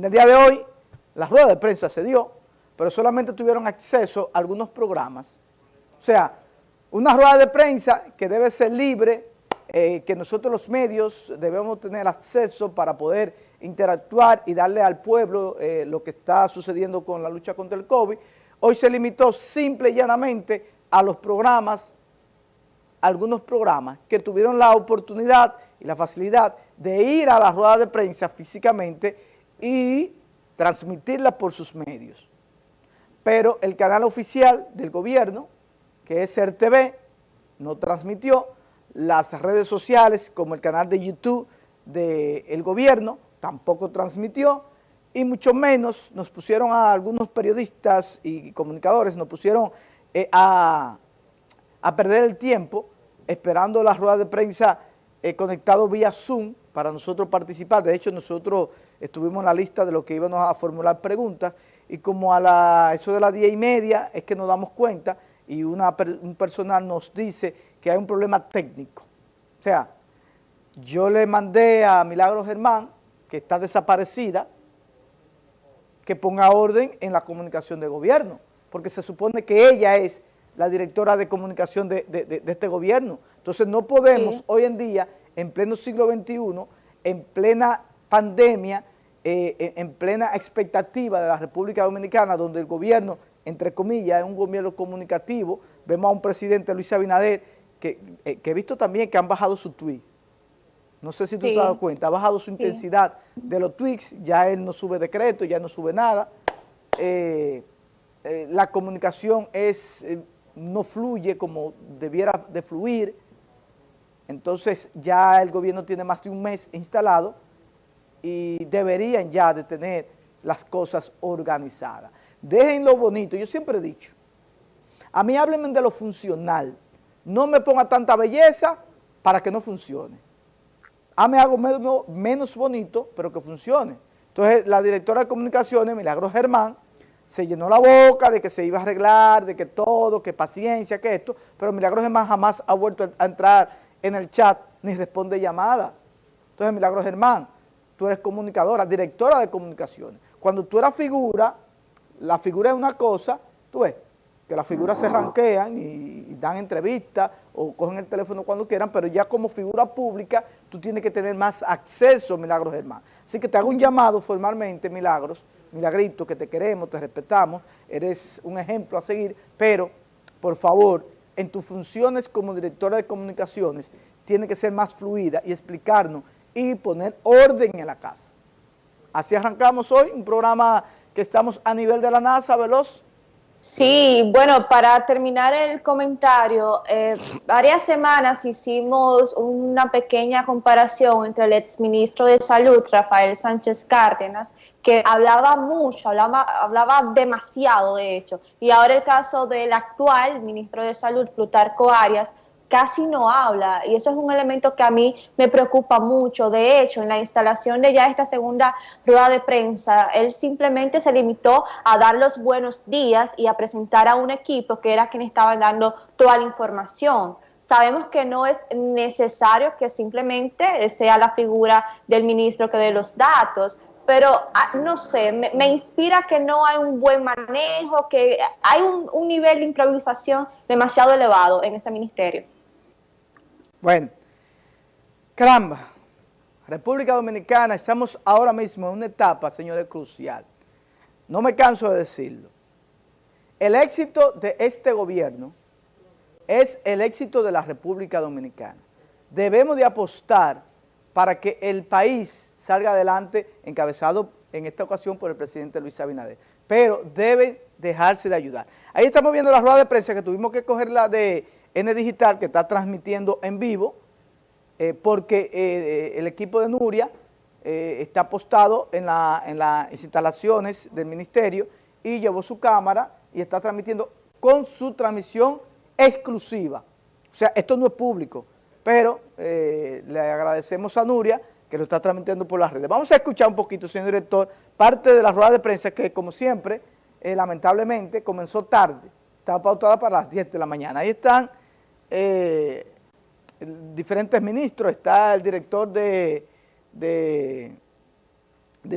En el día de hoy, la rueda de prensa se dio, pero solamente tuvieron acceso a algunos programas. O sea, una rueda de prensa que debe ser libre, eh, que nosotros los medios debemos tener acceso para poder interactuar y darle al pueblo eh, lo que está sucediendo con la lucha contra el COVID. Hoy se limitó simple y llanamente a los programas, algunos programas que tuvieron la oportunidad y la facilidad de ir a la rueda de prensa físicamente y transmitirla por sus medios. Pero el canal oficial del gobierno, que es RTV, no transmitió, las redes sociales como el canal de YouTube del gobierno tampoco transmitió y mucho menos nos pusieron a algunos periodistas y comunicadores, nos pusieron eh, a, perder el tiempo esperando la rueda de prensa eh, conectado vía Zoom para nosotros participar. De hecho, nosotros estuvimos en la lista de lo que íbamos a formular preguntas y como a la, eso de las diez y media es que nos damos cuenta y una, un personal nos dice que hay un problema técnico. O sea, yo le mandé a Milagro Germán, que está desaparecida, que ponga orden en la comunicación de gobierno, porque se supone que ella es la directora de comunicación de, este gobierno. Entonces no podemos hoy en día, en pleno siglo XXI, en plena pandemia, eh, en plena expectativa de la República Dominicana, donde el gobierno, entre comillas, es un gobierno comunicativo, vemos a un presidente, Luis Abinader, que, eh, que he visto también que han bajado su tweet. No sé si tú te has dado cuenta, ha bajado su intensidad de los tweets, ya él no sube decreto, ya no sube nada. Eh, la comunicación es no fluye como debiera de fluir, entonces ya el gobierno tiene más de un mes instalado y deberían ya de tener las cosas organizadas. Dejen lo bonito, yo siempre he dicho, a mí háblenme de lo funcional, no me ponga tanta belleza para que no funcione. Hame algo menos, menos bonito, pero que funcione. Entonces la directora de comunicaciones, Milagro Germán, se llenó la boca de que se iba a arreglar, de que todo, que paciencia, que esto, pero Milagros Germán jamás ha vuelto a entrar en el chat ni responde llamada. Entonces, Milagros Germán, tú eres comunicadora, directora de comunicaciones. Cuando tú eras figura, la figura es una cosa, tú ves, que las figuras se ranquean y, dan entrevistas o cogen el teléfono cuando quieran, pero ya como figura pública tú tienes que tener más acceso, Milagros Germán. Así que te hago un llamado formalmente, Milagros, Milagrito, que te queremos, te respetamos, eres un ejemplo a seguir, pero, por favor, en tus funciones como directora de comunicaciones, tiene que ser más fluida y explicarnos y poner orden en la casa. Así arrancamos hoy, un programa que estamos a nivel de la NASA, veloz, Sí, bueno, para terminar el comentario, eh, varias semanas hicimos una pequeña comparación entre el exministro de Salud, Rafael Sánchez Cárdenas, que hablaba mucho, hablaba, hablaba demasiado de hecho, y ahora el caso del actual ministro de Salud, Plutarco Arias, casi no habla y eso es un elemento que a mí me preocupa mucho. De hecho, en la instalación de ya esta segunda rueda de prensa, él simplemente se limitó a dar los buenos días y a presentar a un equipo que era quien estaba dando toda la información. Sabemos que no es necesario que simplemente sea la figura del ministro que dé los datos, pero ah, no sé, me, inspira que no hay un buen manejo, que hay un nivel de improvisación demasiado elevado en ese ministerio. Bueno, caramba, República Dominicana, estamos ahora mismo en una etapa, señores, crucial. No me canso de decirlo. El éxito de este gobierno es el éxito de la República Dominicana. Debemos de apostar para que el país salga adelante encabezado en esta ocasión por el presidente Luis Abinader. Pero debe dejarse de ayudar. Ahí estamos viendo la rueda de prensa que tuvimos que cogerla de N Digital que está transmitiendo en vivo eh, porque eh, eh, el equipo de Nuria está apostado en, en las instalaciones del ministerio y llevó su cámara y está transmitiendo con su transmisión exclusiva. O sea, esto no es público, pero le agradecemos a Nuria que lo está transmitiendo por las redes. Vamos a escuchar un poquito, señor director, parte de la rueda de prensa que, como siempre, lamentablemente, comenzó tarde. Estaba pautada para las 10 de la mañana. Ahí están eh, diferentes ministros, está el director de, de,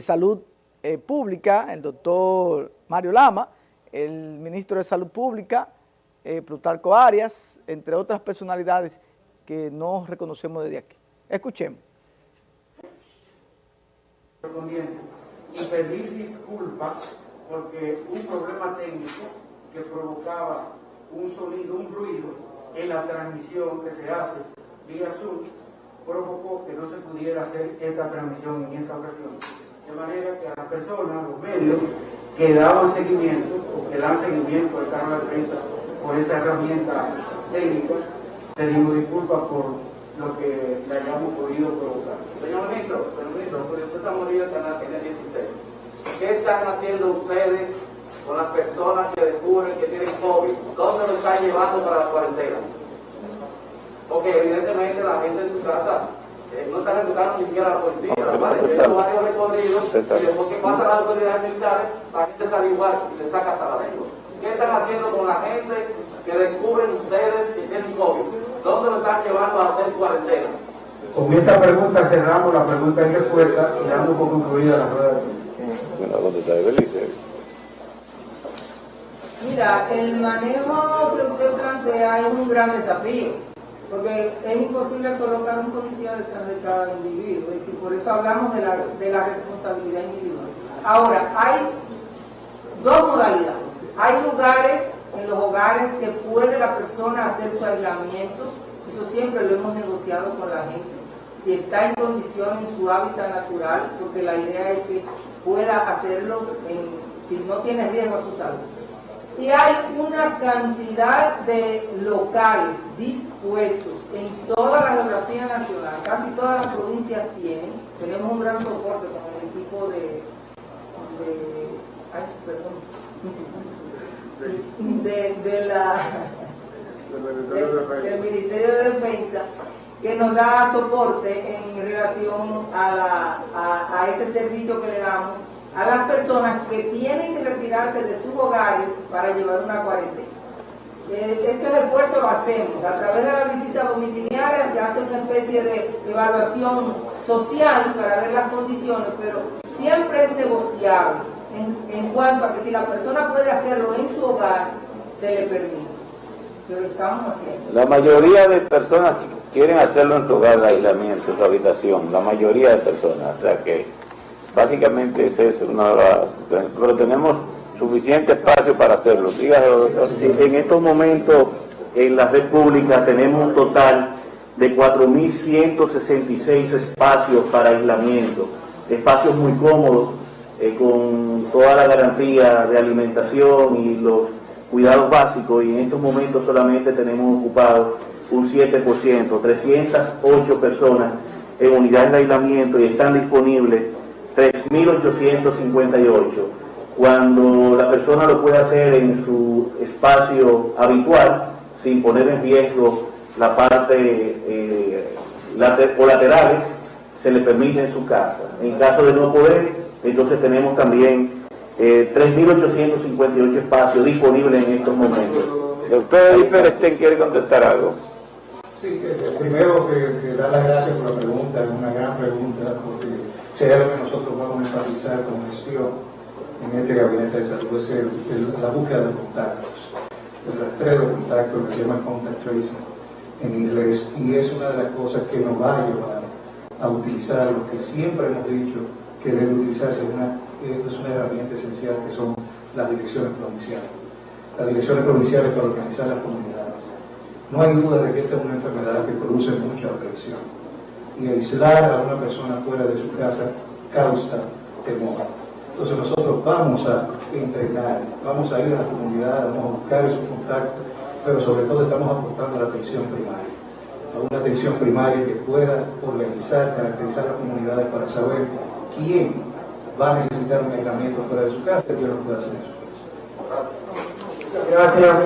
salud eh, Pública, el doctor Mario Lama, el ministro de Salud Pública, eh, Plutarco Arias, entre otras personalidades que no reconocemos desde aquí. Escuchemos. Y pedir disculpas porque un problema técnico que provocaba un sonido, un ruido en la transmisión que se hace vía Zoom provocó que no se pudiera hacer esta transmisión en esta ocasión. De manera que a las personas, los medios que daban seguimiento o que dan seguimiento al cargo de prensa por esa herramienta técnica, pedimos disculpas por lo que le hayamos podido provocar. Señor ministro, señor ministro, usted está muriendo en la 16. ¿Qué están haciendo ustedes con las personas que descubren que tienen COVID? ¿Dónde lo están llevando para la cuarentena? Porque evidentemente la gente en su casa eh, no está educando ni siquiera a la policía, ¿vale? Yo he hecho varios recorridos y después que pasan las autoridades militares, la gente sale igual y le saca hasta la lengua. ¿Qué están haciendo con la gente que descubren ustedes que tienen COVID? ¿Dónde lo están llevando a hacer cuarentena? Con esta pregunta cerramos la pregunta y respuesta y damos por concluida la rueda de Mira, el manejo que usted plantea es un gran desafío, porque es imposible colocar un policía detrás de cada individuo, y por eso hablamos de la, de la responsabilidad individual. Ahora, hay dos modalidades. Hay lugares, en los hogares, que puede la persona hacer su aislamiento, eso siempre lo hemos negociado con la gente, si está en condición en su hábitat natural, porque la idea es que pueda hacerlo si no tiene riesgo a su salud. Una cantidad de locales dispuestos en toda la geografía nacional, casi todas las provincias tienen, tenemos un gran soporte con el equipo de, ay, perdón, de, la, del Ministerio de Defensa que nos da soporte en relación a, a, ese servicio que le damos a las personas que tienen que retirarse de sus hogares para llevar una cuarentena. Eh, ese esfuerzo lo hacemos. A través de la visita domiciliaria se hace una especie de evaluación social para ver las condiciones, pero siempre es negociable en, en cuanto a que si la persona puede hacerlo en su hogar, se le permite. Pero estamos haciendo. La mayoría de personas quieren hacerlo en su hogar de aislamiento, en su habitación, la mayoría de personas. O sea que básicamente ese es una de las... Pero tenemos suficiente espacio para hacerlo. Dígalo, en estos momentos en la República tenemos un total de 4.166 espacios para aislamiento, espacios muy cómodos, eh, con toda la garantía de alimentación y los cuidados básicos, y en estos momentos solamente tenemos ocupados un 7%, 308 personas en unidades de aislamiento y están disponibles 3.858. Cuando la persona lo puede hacer en su espacio habitual, sin poner en riesgo la parte eh, colaterales, se le permite en su casa. En caso de no poder, entonces tenemos también eh, 3.858 espacios disponibles en estos momentos. Doctor Hiperestén quiere contestar algo. Sí, primero que, dar las gracias por la pregunta, es una gran pregunta, hay algo que nosotros vamos a enfatizar con gestión en este gabinete de salud es la búsqueda de contactos, el rastreo de contactos, que se llama contact tracing en inglés, y es una de las cosas que nos va a llevar a utilizar lo que siempre hemos dicho que debe utilizarse una, es una herramienta esencial que son las direcciones provinciales. Las direcciones provinciales para organizar las comunidades no hay duda de que esta es una enfermedad que produce mucha presión y aislar a una persona fuera de su casa causa temor. Entonces nosotros vamos a entrenar, vamos a ir a la comunidad, vamos a buscar esos contactos, pero sobre todo estamos aportando a la atención primaria, a una atención primaria que pueda organizar, caracterizar las comunidades para saber quién va a necesitar un aislamiento fuera de su casa y quién lo puede hacer en su casa. Gracias.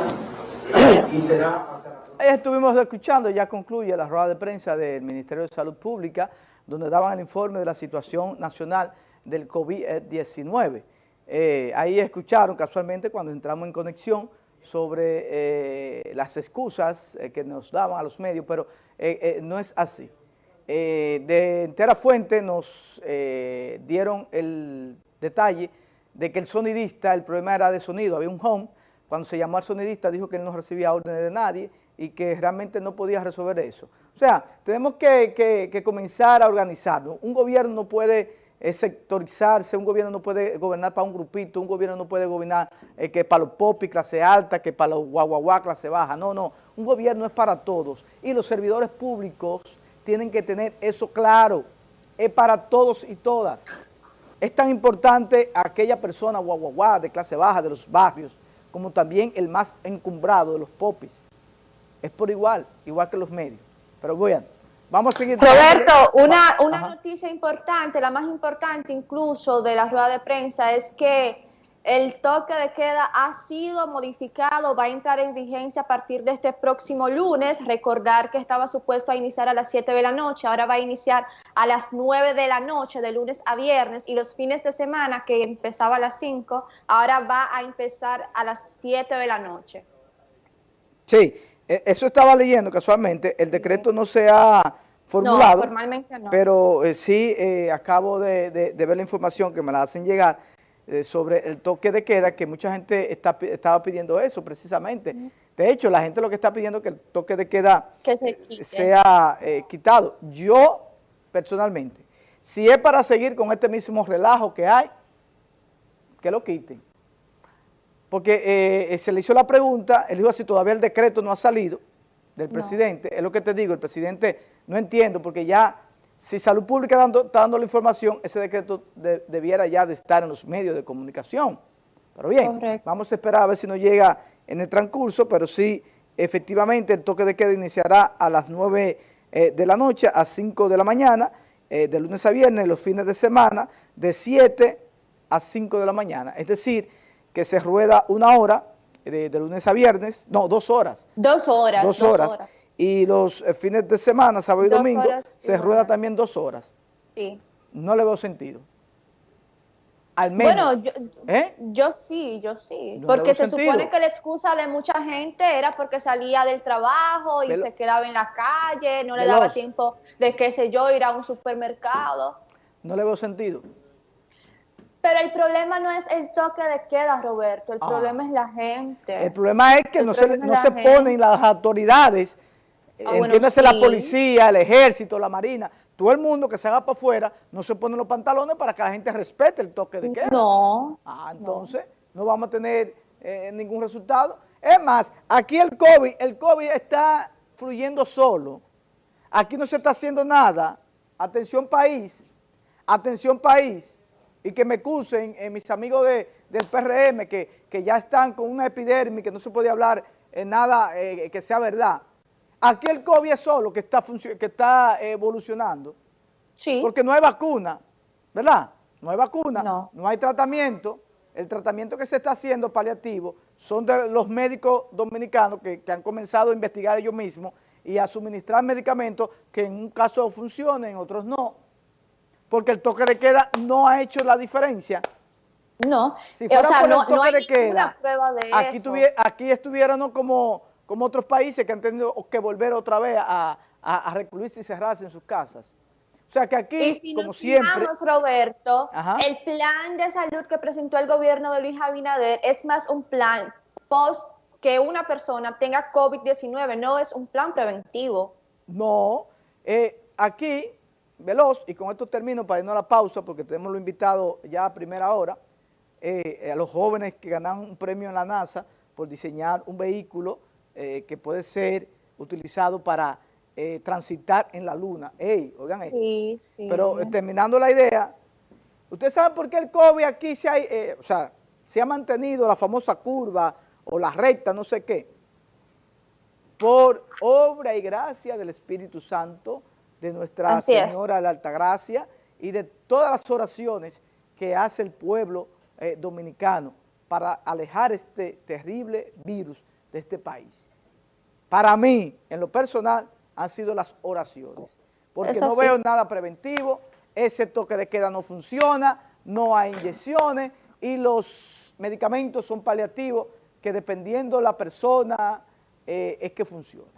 Y será estuvimos escuchando, ya concluye la rueda de prensa del Ministerio de Salud Pública, donde daban el informe de la situación nacional del COVID-19. Eh, ahí escucharon casualmente cuando entramos en conexión sobre eh, las excusas eh, que nos daban a los medios, pero no es así. de entera fuente nos dieron el detalle de que el sonidista, el problema era de sonido, había un home, cuando se llamó al sonidista dijo que él no recibía órdenes de nadie y que realmente no podía resolver eso. O sea, tenemos que, comenzar a organizarnos. Un gobierno no puede eh, sectorizarse, un gobierno no puede gobernar para un grupito, un gobierno no puede gobernar eh, que para los popis clase alta, que para los guaguaguá clase baja. No, no, un gobierno es para todos y los servidores públicos tienen que tener eso claro, es para todos y todas. Es tan importante aquella persona guaguaguá de clase baja de los barrios, como también el más encumbrado de los popis. Es por igual, igual que los medios. Pero bueno, vamos a seguir. Roberto, una, una noticia importante, la más importante incluso de la rueda de prensa, es que el toque de queda ha sido modificado, va a entrar en vigencia a partir de este próximo lunes. Recordar que estaba supuesto a iniciar a las 7 de la noche, ahora va a iniciar a las 9 de la noche, de lunes a viernes, y los fines de semana, que empezaba a las 5, ahora va a empezar a las 7 de la noche. Sí, eso estaba leyendo casualmente, el decreto no se ha formulado, no, formalmente no. pero eh, sí eh, acabo de ver la información que me la hacen llegar, eh, sobre el toque de queda, que mucha gente está, estaba pidiendo eso precisamente. De hecho, la gente lo que está pidiendo es que el toque de queda eh, sea quitado. Yo, personalmente, si es para seguir con este mismo relajo que hay, que lo quiten. Porque se le hizo la pregunta, él dijo así, todavía el decreto no ha salido del presidente, es lo que te digo, el presidente no entiendo, porque ya si Salud Pública está dando la información, ese decreto debiera ya de estar en los medios de comunicación. Pero bien, vamos a esperar a ver si nos llega en el transcurso, pero sí, efectivamente, el toque de queda iniciará a las 9 eh, de la noche a 5 de la mañana, eh, de lunes a viernes, los fines de semana, de 7 a 5 de la mañana. Es decir, que se rueda una hora, de, lunes a viernes, no, dos horas. Dos horas. Dos horas y los eh, fines de semana, sábado y domingo, se rueda también dos horas. Sí. No le veo sentido. Al menos. Bueno, yo, ¿eh? yo sí, yo sí. porque se supone que la excusa de mucha gente era porque salía del trabajo y se quedaba en la calle, no le daba tiempo de, qué sé yo, ir a un supermercado. No le veo sentido. Pero el problema no es el toque de queda, Roberto, el ah. problema es la gente. El problema es que no se, no se ponen las autoridades Ah, Entiéndase la policía, el ejército, la marina, todo el mundo que se haga para afuera, no se pone los pantalones para que la gente respete el toque de queda. No. Ah, entonces no, vamos a tener eh, ningún resultado. Es más, aquí el COVID, el COVID está fluyendo solo. Aquí no se está haciendo nada. Atención país, atención país. Y que me acusen eh, mis amigos de, del PRM que, que, ya están con una epidermis, que no se puede hablar en nada eh, que sea verdad. Aquí el COVID es solo que está, que está evolucionando. Sí. Porque no hay vacuna, ¿verdad? No hay vacuna, no, hay tratamiento. El tratamiento que se está haciendo paliativo son de los médicos dominicanos que, han comenzado a investigar ellos mismos y a suministrar medicamentos que en un caso funcionen, en otros no. Porque el toque de queda no ha hecho la diferencia. No, si fuera o sea, por el toque de queda, aquí, aquí estuviéramos como como otros países que han tenido que volver otra vez a, recluirse y cerrarse en sus casas. O sea que aquí, y como siempre... Roberto, el plan de salud que presentó el gobierno de Luis Abinader es más un plan post que una persona tenga COVID-19, no es un plan preventivo. No, eh, aquí, veloz, y con esto termino para irnos a la pausa porque tenemos lo invitado ya a primera hora, eh, a los jóvenes que ganan un premio en la NASA por diseñar un vehículo eh, que puede ser utilizado para eh, transitar en la luna. Ey, oigan Sí, sí. Pero terminando la idea, ¿ustedes saben por qué el COVID aquí se ha, o sea, se ha mantenido la famosa curva o la recta, no sé qué? Por obra y gracia del Espíritu Santo, de Nuestra Señora de la Altagracia y de todas las oraciones que hace el pueblo dominicano para alejar este terrible virus de este país para mí, en lo personal, han sido las oraciones. Porque no veo nada preventivo, ese toque de queda no funciona, no hay inyecciones y los medicamentos son paliativos que dependiendo la persona eh, es que funciona.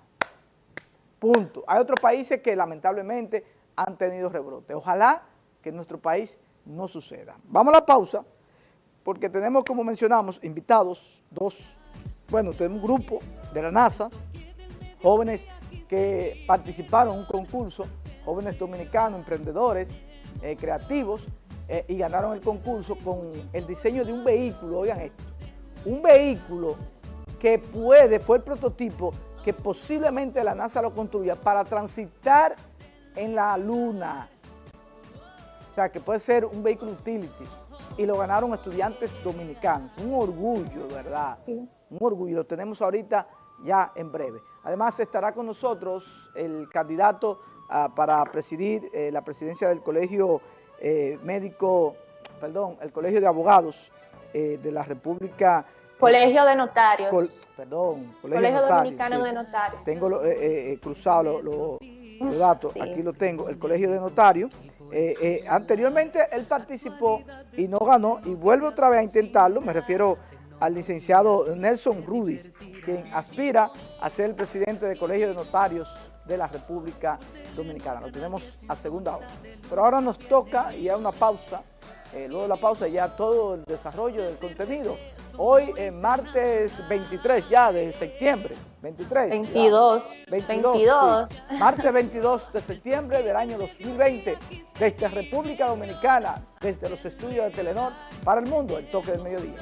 Punto. Hay otros países que lamentablemente han tenido rebrote. Ojalá que en nuestro país no suceda. Vamos a la pausa, porque tenemos, como mencionamos, invitados, dos, bueno, tenemos un grupo de la NASA, jóvenes que participaron en un concurso, jóvenes dominicanos, emprendedores, eh, creativos, eh, y ganaron el concurso con el diseño de un vehículo, oigan esto, un vehículo que puede, fue el prototipo que posiblemente la NASA lo construya para transitar en la luna. O sea, que puede ser un vehículo utility. Y lo ganaron estudiantes dominicanos. Un orgullo, ¿verdad? Un orgullo. Lo tenemos ahorita ya en breve. Además estará con nosotros el candidato ah, para presidir eh, la presidencia del Colegio eh, Médico, perdón, el Colegio de Abogados eh, de la República Colegio de Notarios. perdón, Colegio, Dominicano de Notarios. Tengo eh, eh, cruzado los datos, aquí lo tengo, el Colegio de Notarios. Eh, anteriormente él participó y no ganó y vuelve otra vez a intentarlo, me refiero al licenciado Nelson Rudis, quien aspira a ser el presidente del Colegio de Notarios de la República Dominicana. Lo tenemos a segunda hora. Pero ahora nos toca, y hay una pausa, eh, luego de la pausa ya todo el desarrollo del contenido. Hoy es martes 23 ya de septiembre, 23. 22. 22. Martes 22 de septiembre del año 2020, desde República Dominicana, desde los estudios de Telenor para el mundo, el toque del mediodía.